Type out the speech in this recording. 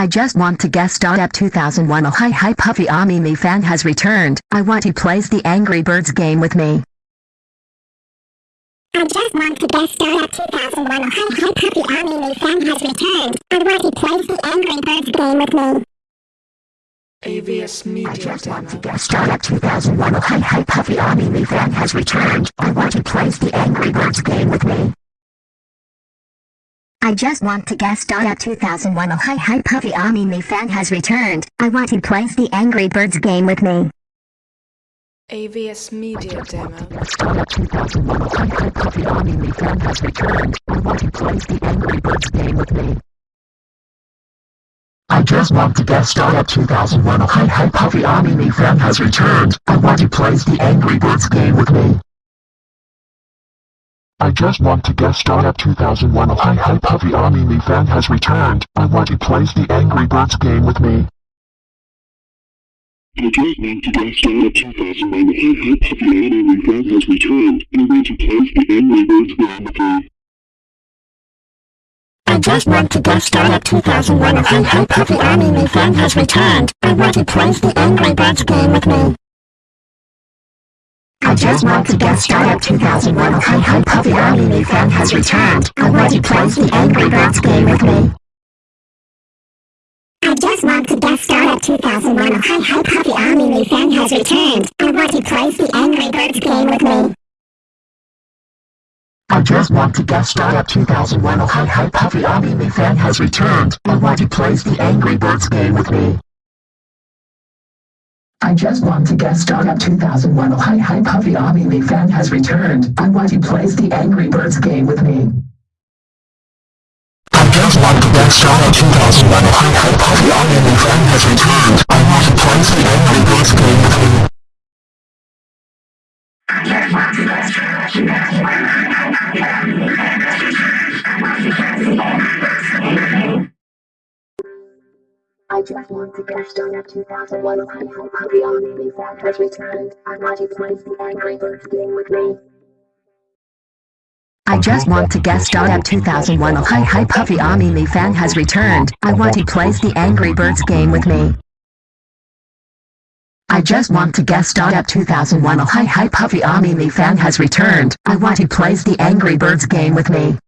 I just want to guess. star at 2001 Oh hi hi Puffy Ami me fan has returned. I want he plays the Angry Birds game with me. I just want to guess. star at 2001 Oh hi hi Puffy Ami me fan has returned. I want he plays the Angry Birds game with me. AVS Media I just want to Demo. guest star 2001 Oh hi hi Puffy Army me fan has returned. I want he plays the Angry Birds game with me. I just want to guest star at 2001 Oh hi hi Puffy Ami me fan has returned. I want to play the Angry Birds game with me. AVS Media Demo. Star at 2001 hi hi Puffy Army me fan has returned. I want he plays the Angry Birds game with me. I just want to guest star at 2001 Oh hi hi Puffy Army me fan has returned. I want to play the Angry Birds game with me. I just want to guest Startup 2001 Oh hi hi Puffy Army me fan has returned. I want he plays the Angry Birds game with me. I just want to guest Startup 2001 Oh hi hi Puffy Army me fan has returned. I want he plays the Angry Birds game with me. I just want to guest star at 2001 Oh hi hi Puffy Ami me fan has returned. I want he plays the Angry Birds game with me. I just want to guest star at 2001 Oh hi hi Puffy Army me fan has returned. I want he plays the Angry Birds game with me. I just want to guest star at 2001 Oh hi hi Puffy Ami me fan has returned. I want he plays the Angry Birds game with me. I just want to guest star at 2001 Oh hi hi Puffy Army me fan has returned. I want he plays the Angry Birds game with me. I just want to guest star at 2001 Oh hi hi Puffy Army me fan has returned. I want he plays the Angry Birds game with me. I just want to guest star at 2001 Oh hi hi Puffy Army me fan has returned. I want he plays the Angry Birds game with me. I just want to guest star at 2001 Oh hi hi Puffy Army me fan has returned. I just want he plays the Angry Birds game with me. I just want to guest star at 2001 Oh hi hi Puffy Ami me fan has returned. I want he plays the Angry Birds game with me. I just want to guest star at 2001 Oh hi hi Puffy Ami me fan has returned. I want he plays the Angry Birds game with me.